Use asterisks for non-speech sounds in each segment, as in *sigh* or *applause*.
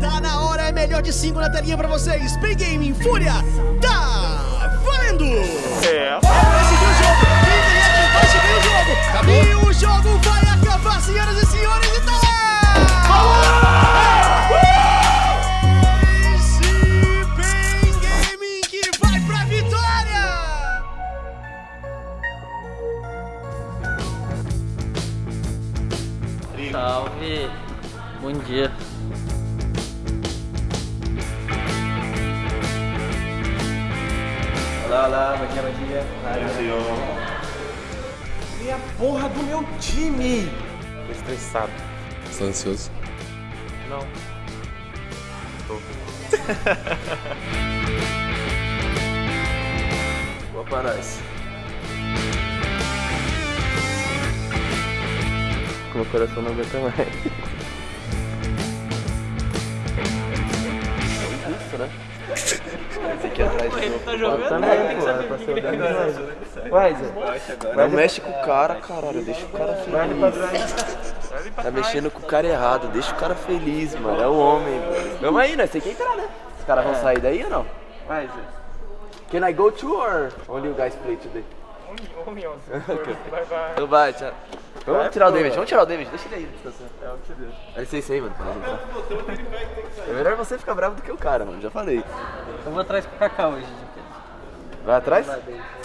Tá na hora, é melhor de 5 na telinha pra vocês. Play Game Fúria, tá valendo! É. Vai o jogo, vai seguir o jogo. E o jogo vai acabar, senhoras e senhores, e tá lá! Esse Pain Gaming que vai pra vitória! Salve! Bom dia. Olá, olá, bom dia, bom dia. E a porra do meu time? Tô estressado. Tá ansioso? Não. Boa *laughs* pra nós. Meu coração não aguenta mais. Isso, né? Esse aqui atrás de. Tá jogando? Também, pô, era pra ser o Dani. Vai, Zé. Não mexe com o cara, caralho. Deixa o cara feliz. Tá mexendo com o cara errado. Deixa o cara feliz, mano. É o homem, mano. Vamos aí, né? Você quer entrar, né? Os caras vão sair daí ou não? Vai, Zé. Can I go to or only you guys play today? Homem, *laughs* homem, Ok. Bye, bye. Então vai, tchau. Vamos tirar o David, vamos tirar o David, deixa ele aí. É o que Deus. Dá licença aí, mano. É melhor você ficar bravo do que o cara, mano, já falei. Eu vou atrás pro Cacau hoje. Vai atrás?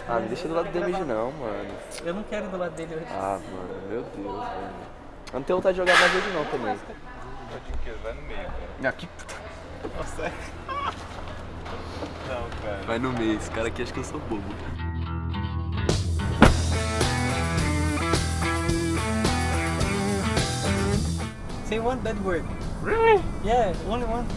Ah, não deixa do lado do David não, mano. Eu não quero ir do lado dele hoje. Ah, mano, meu Deus, velho. Eu não tenho vontade de jogar mais hoje não também. Vai no meio, cara. Aqui. Nossa. *laughs* Não, cara. Vai no meio, esse cara aqui acha que eu sou bobo. Say one bad word. Really? Yeah, only one.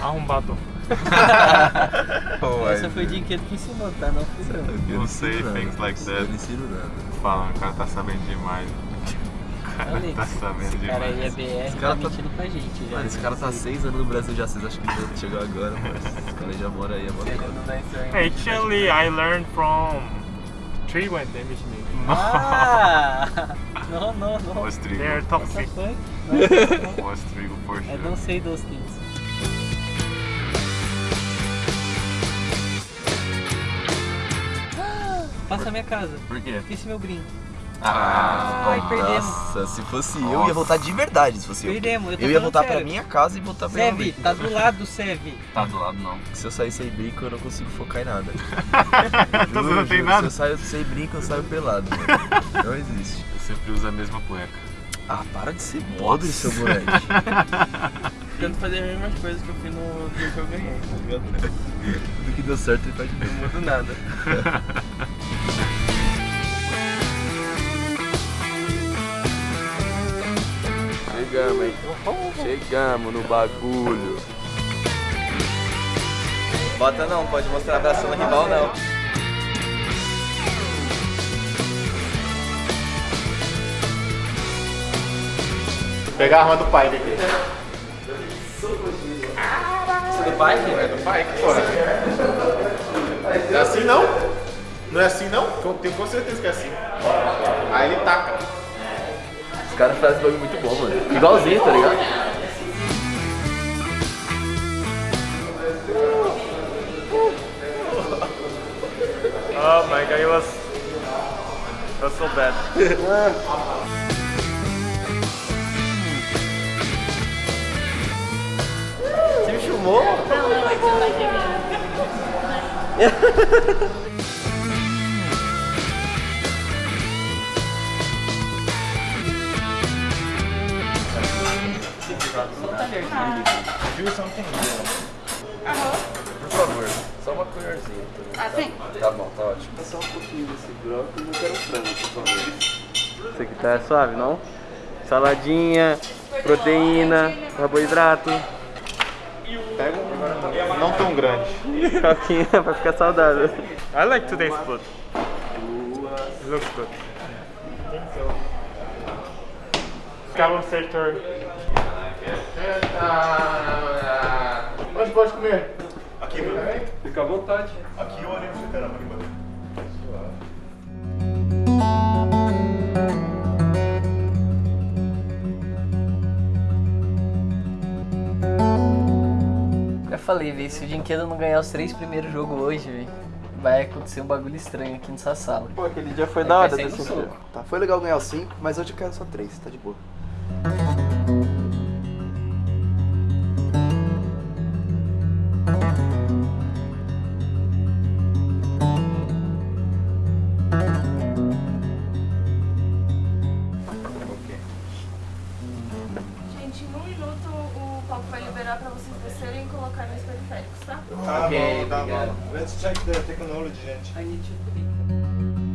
Arrombado. *laughs* Essa foi o Dinquedo que ensinou, tá? Não eu. Eu Não sei, things like Eu that. não ensino nada. Falando, o cara tá sabendo demais. *laughs* O cara tá sabendo Esse cara aí é demais. BR, cara tá tá- mentindo pra gente já. Mano, esse cara tá seis anos no Brasil já, vocês acham que ele chegou agora, mano? *laughs* Esse cara já mora aí, mora aí. Actually, I learned from Tree when damage me. Ah! Não, não, não. Was trigo. They're toxic. Was trigo for I sure. don't say those things. Passa a minha casa. Por quê? Esqueci meu brinco. Ah, Ai, perdemos. Nossa, se fosse eu, ia voltar de verdade, se fosse eu. Perdemos, eu tô Eu ia voltar pra sério. minha casa e voltar pra Sev, minha tá do lado do Sev. Tá do lado não. Se eu sair sem brinco, eu não consigo focar em nada. *laughs* Então Juro, não tem nada? Se eu saio sem brinco, eu saio pelado. Mano. Não existe. Sempre uso a mesma cueca. Ah, para de ser podre, seu moleque. *laughs* Tento fazer as mesmas coisas que eu fiz no dia que eu ganhei, tá ligado? *laughs* Tudo que deu certo, ele faz de novo. Não mudo nada. *laughs* Chegamos, hein? Chegamos no bagulho. Bota não, pode mostrar abraçando o rival não. Pegar a arma do pai dele. Do pai? É do pai, que porra. É assim não? Não é assim não? Eu tenho com certeza que é assim. Aí ele taca. Os caras fazem bagulho muito bom, mano. Igualzinho, tá ligado? Oh my god, it was, it was so bad. *laughs* Você me filmou? Por favor, só uma colherzinha. Ah, sim. Tá bom, tá ótimo. Só um pouquinho desse brócolis e não quero frango, por favor. Isso aqui tá suave, não? Saladinha, proteína, carboidrato. Grande. Coquinha pra ficar saudável. I like today's food. It looks good. Scallop sector. Onde pode comer? Aqui, mano. Fica à vontade. Aqui ou ali no fliperama, aqui falei, velho. Se o Dinquedo não ganhar os três primeiros jogos hoje, velho, vai acontecer um bagulho estranho aqui nessa sala. Pô, aquele dia foi Aí da hora desse jogo. Tá, foi legal ganhar os 5, mas hoje eu quero só 3, tá de boa. Periféricos, tá? Tá Ok, bom, tá obrigado. bom. Let's check the technology, gente. I need to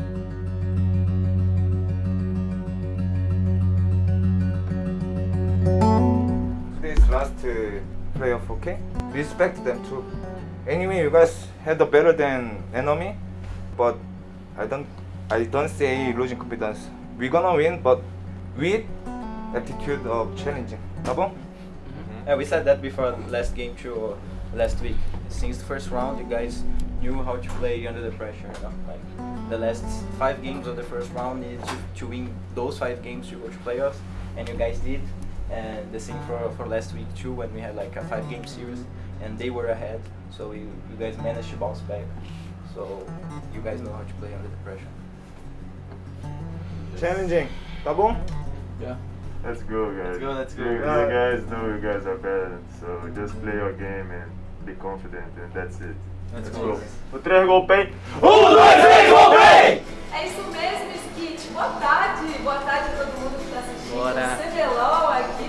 today's last uh, playoff, okay? Respect them too. Anyway, you guys had a better than enemy, but I don't, I don't say losing confidence. We're gonna win, but with attitude of challenging. tá bom? Yeah, we said that before last game too, or last week. Since the first round, you guys knew how to play under the pressure. You know? Like the last five games of the first round needed to, to win those five games to go to playoffs, and you guys did. And the same for, for last week too, when we had like a five game series, and they were ahead. So you, you guys managed to bounce back. So you guys know how to play under the pressure. Challenging, tá bom? Yeah. Let's go, guys. Let's go, let's go. You, you guys know you guys are better, so just play your game and be confident, and that's it. Let's go. go. O três gol bem. É isso mesmo, Skit. Boa tarde. Boa tarde a todo mundo que tá assistindo. Bora. CBLOL aqui,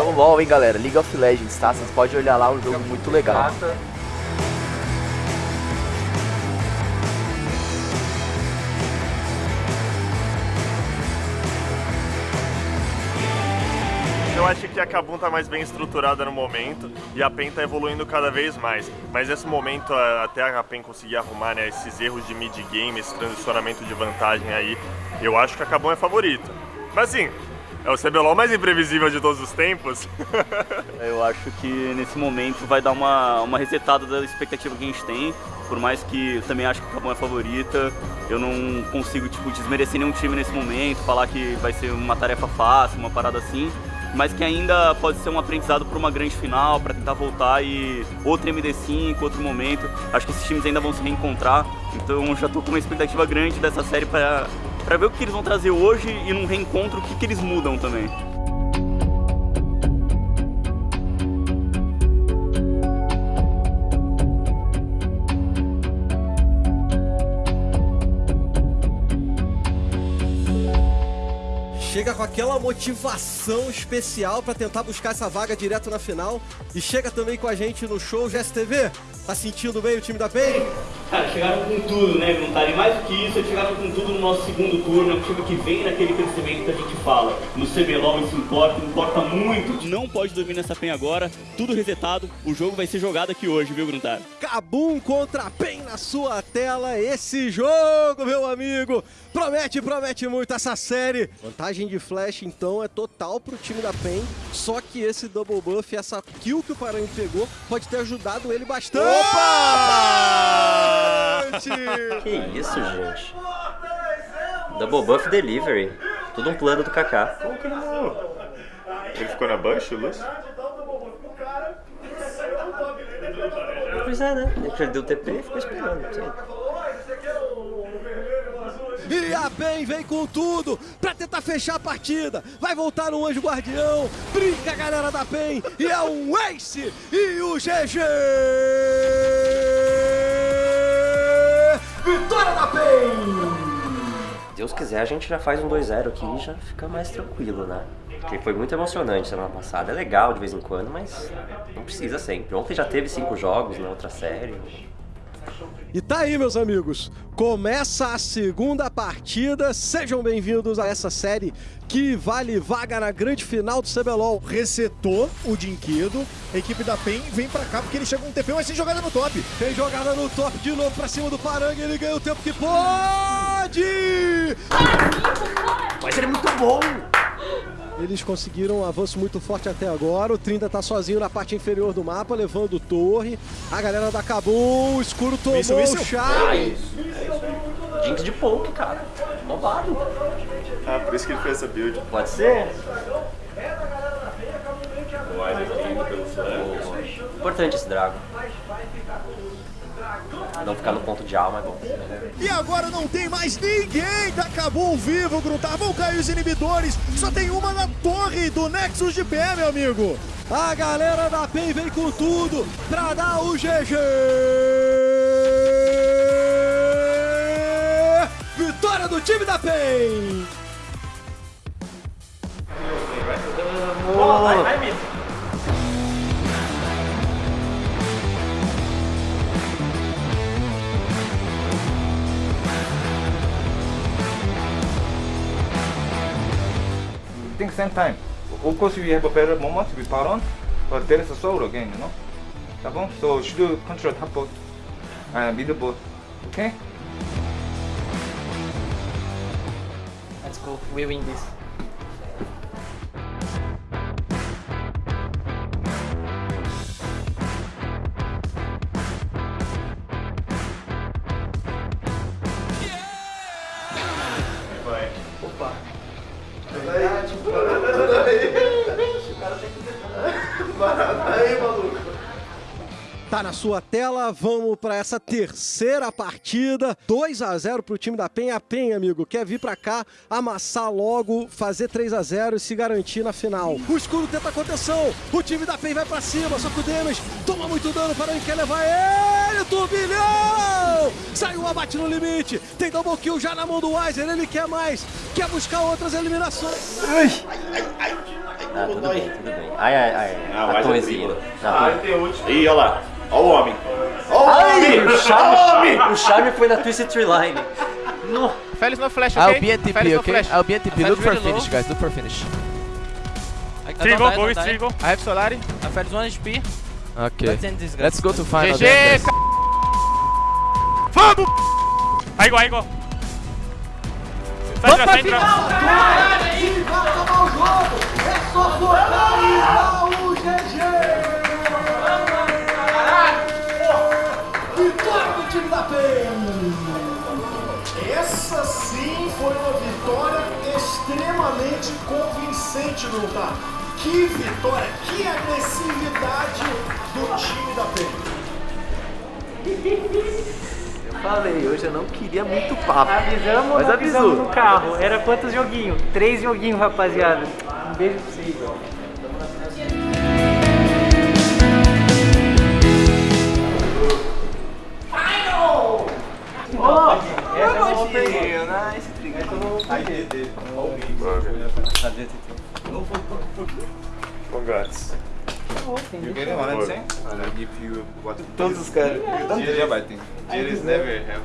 é o LoL, hein, galera? League of Legends, tá? Vocês podem olhar lá, um jogo muito legal. Eu acho que a Kabum tá mais bem estruturada no momento e a PEN tá evoluindo cada vez mais. Mas nesse momento, até a PEN conseguir arrumar né, esses erros de mid-game, esse transicionamento de vantagem aí, eu acho que a Kabum é favorita. Mas assim, é o CBLOL mais imprevisível de todos os tempos. *laughs* Eu acho que nesse momento vai dar uma, uma resetada da expectativa que a gente tem. Por mais que eu também acho que o Cabão é favorita, eu não consigo tipo, desmerecer nenhum time nesse momento, falar que vai ser uma tarefa fácil, uma parada assim. Mas que ainda pode ser um aprendizado para uma grande final, para tentar voltar e outro MD5, outro momento. Acho que esses times ainda vão se reencontrar. Então já tô com uma expectativa grande dessa série para para ver o que eles vão trazer hoje e num reencontro o que, que eles mudam também. Chega com aquela motivação especial pra tentar buscar essa vaga direto na final. E chega também com a gente no show GSTV. Tá sentindo bem o time da PEN? Cara, chegaram com tudo, né, Gruntari? Mais do que isso, chegaram com tudo no nosso segundo turno. É um time que vem naquele crescimento que a gente fala. No CBLOL isso importa, importa muito. Não pode dormir nessa PEN agora, tudo resetado. O jogo vai ser jogado aqui hoje, viu, Gruntari? Cabum contra a PEN na sua tela. Esse jogo, meu amigo, promete, promete muito essa série. Vantagem de flash, então, é total pro time da PEN. Só que esse double buff, essa kill que o Paranho pegou, pode ter ajudado ele bastante. Opa! Que isso, gente? Double Buff Delivery. Tudo um plano do Kaká. Como que ele não? Ele ficou na Bush, o Lúcio? Pois é, né? Ele perdeu o TP e ficou esperando. sei. E a PEN vem com tudo pra tentar fechar a partida. Vai voltar no Anjo Guardião. Brinca a galera da PEN. E é um Ace e o GG. Vitória da PEN. Deus quiser, a gente já faz um 2-0 aqui e já fica mais tranquilo, né? Porque foi muito emocionante semana passada. É legal de vez em quando, mas não precisa sempre. Ontem já teve cinco jogos na outra série. E tá aí, meus amigos. Começa a segunda partida. Sejam bem-vindos a essa série que vale vaga na grande final do CBLOL. Resetou o Dinquedo. A equipe da PEN vem pra cá porque ele chega um TP, mas sem jogada no top. Tem jogada no top de novo pra cima do Parangue. Ele ganha o tempo que pode. Mas ele é muito bom! Eles conseguiram um avanço muito forte até agora. O Trinda tá sozinho na parte inferior do mapa, levando torre. A galera da Kabum, o escuro tomou Isso, isso. o chá. Ah, isso. Jinx de poke, cara. Roubado. Ah, por isso que ele fez essa build. Pode ser? Importante esse Drago. Não ficar no ponto de alma é bom. E agora não tem mais ninguém da Kabum vivo, Gruntar. Vão cair os inibidores. Só tem uma na torre do Nexus de pé, meu amigo. A galera da PEN vem com tudo pra dar o GG! Vitória do time da PEN! Same time. Of course, we have a better moment to be with Baron, but there is a soul again, you know. Tá bom? So should control top bot, uh, middle bot, okay? Let's go, we win this. Na sua tela, vamos pra essa terceira partida. 2 a 0 pro time da PEN. A PEN, amigo, quer vir pra cá, amassar logo, fazer 3 a 0 e se garantir na final. O escuro tenta contenção, o time da PEN vai pra cima, só que o Demes toma muito dano para quer levar ele, turbilhão! Saiu o abate no limite, tem double kill já na mão do Weiser, ele quer mais, quer buscar outras eliminações. Ah, tudo bem, tudo bem. Ai, ai, ai. Ah, a torrezinha. Ah. Ih, olha lá. Olha o homem. Ai, o charme, o charme foi na Twisted Tree Line. No. Felix no flash, I'll okay? be at TP, no okay? flash. I'll be at TP. Look for really finish, low. guys. Look for finish. I Trigo, go with. Trigo. I have Solari. I Felix 1 HP. Okay. Let's end this, guys. Let's go to final. GG. Vamos! Aí, igual, aí. Sai, Vamos pra final, Vai acabar o jogo! É só focar e extremamente convincente, Gruntar. Que vitória, que agressividade do time da PEN. Eu falei, hoje eu não queria muito papo. Avisamos mas avisou. avisamos no carro? Era quantos joguinhos? Três joguinhos, rapaziada. Um beijo pra vocês. Final! Oh, essa é uma pergunta. Nice, Congrats. You get it? What I'm saying? I'll give you what. Todos os caras. Cheers, I think. Cheers never have.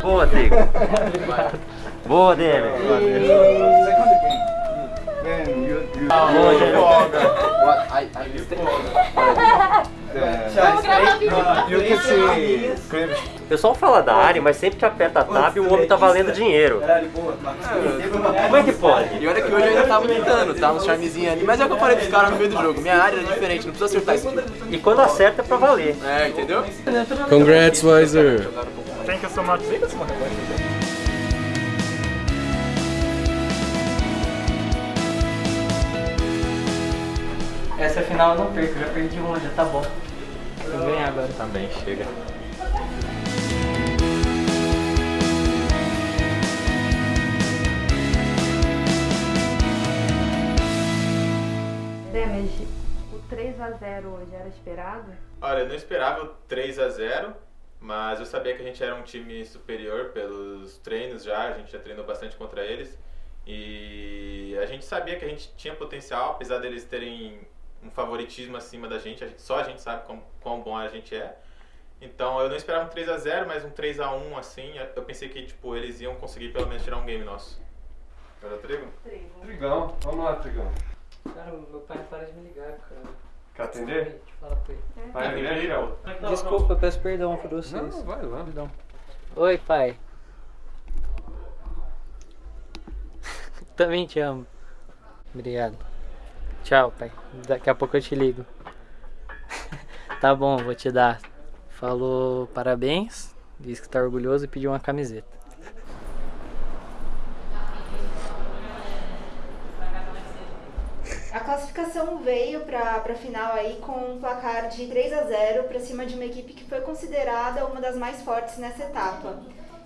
Boa, Trigo. Boa, game. Then you you. Boa, you. What I I Vamos gravar vídeo. You can see. O pessoal fala da área, mas sempre que aperta a tab, o homem tá valendo dinheiro. Como é que pode? E olha que hoje eu ainda tava tentando, tá? Um charmezinho ali. Mas é o que eu falei pros caras no meio do jogo. Minha área era diferente, não precisa acertar isso. E quando acerta é pra valer. É, entendeu? Congrats, Weiser. Thank you so much. Essa final eu não perco, já perdi uma, já tá bom. Vou ganhar agora. Também, chega. Damage, o 3x0 hoje era esperado? Olha, eu não esperava o 3 a 0 mas eu sabia que a gente era um time superior pelos treinos já, a gente já treinou bastante contra eles. E a gente sabia que a gente tinha potencial, apesar deles terem um favoritismo acima da gente, a gente- só a gente sabe quão, quão bom a gente é. Então eu não esperava um 3 a 0 mas um 3 a 1 assim, eu pensei que tipo, eles iam conseguir pelo menos tirar um game nosso. Era o Trigo? Trigão, vamos lá, Trigão. Cara, meu pai para de me ligar, cara. Quer atender? Deixa eu falar com ele. Vai atender aí, Léo? Desculpa, eu peço perdão por vocês. Não, vai lá. Perdão. Oi, pai. *laughs* Também te amo. Obrigado. Tchau, pai. Daqui a pouco eu te ligo. *laughs* tá bom, vou te dar. Falou parabéns, disse que tá orgulhoso e pediu uma camiseta. A classificação veio para a final aí com um placar de 3 a 0 para cima de uma equipe que foi considerada uma das mais fortes nessa etapa.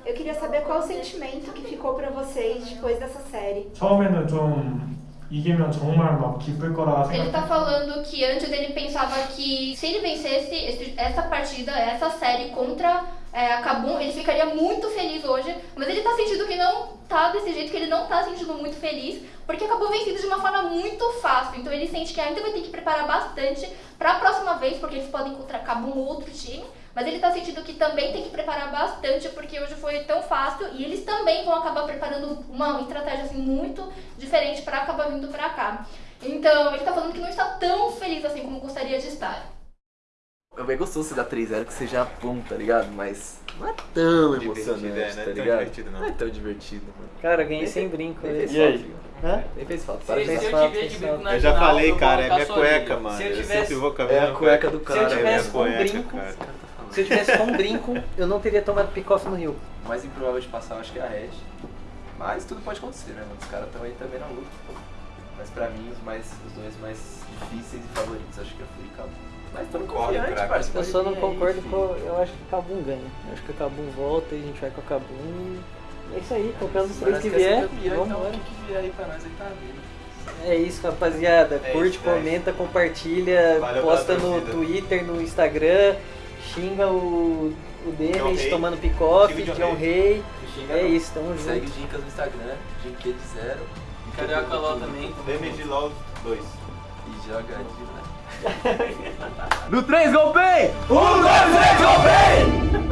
Eu queria saber qual o sentimento que ficou para vocês depois dessa série. 처음에는 좀 이기면 정말 막 기쁠 거라 Ele 생각. tá falando que antes ele pensava que se ele vencesse esse- essa partida, essa série contra é, a Kabum, ele ficaria muito feliz hoje. Mas ele tá sentindo que não tá desse jeito, que ele não tá sentindo muito feliz, porque acabou vencido de uma forma muito fácil. Então ele sente que ainda vai ter que preparar bastante pra próxima vez, porque eles podem encontrar Kabum ou outro time. Mas ele tá sentindo que também tem que preparar bastante, porque hoje foi tão fácil e eles também vão acabar preparando uma estratégia assim muito diferente pra acabar vindo pra cá. Então, ele tá falando que não está tão feliz assim como gostaria de estar. É bem gostoso você dar 3-0 que você já pum, tá ligado? Mas não é tão Divertido, emocionante, é, não é tá tão ligado? divertido, não. não é tão divertido, mano. Cara, ganhei Nem sem brinco. nem fez E aí? falta. Hã? Nem fez falta. Se- Para se de eu falar. tiver de falta. brinco na Eu já final, falei, eu vou cara, é minha sua cueca, orelha. mano. Se eu Eu tivesse- sempre vou com a É minha a cueca do Se eu cara, é a tivesse com um cueca, brinco, cara. se eu tivesse com um brinco, eu não teria tomado pick-off no Rio. O mais improvável de passar, eu acho que é a Red. Mas tudo pode acontecer, né, mano? Os caras estão aí também na luta. Mas pra mim, os, mais, os dois mais difíceis e favoritos, acho que é Fui e Cabo. Mas tô confiante, parceiro. Eu só não concordo com. Eu acho que o Cabum ganha. Eu acho que o Cabum volta e a gente vai com o Cabum. É isso aí, qualquer um dos três que vier, vamos então que vier aí pra nós aí tá vindo. É isso, rapaziada. É Curte, isso, é comenta, compartilha, Valeu posta no. Twitter, no Instagram, xinga o, o Denis tomando o John Rey. Xinga É isso, tamo Segue junto. Dicas no Instagram, Dinquete Zero. Carioca LOL também. DMG LOL 2. E joga de no 3, golpei! 1, 2, 3, golpei!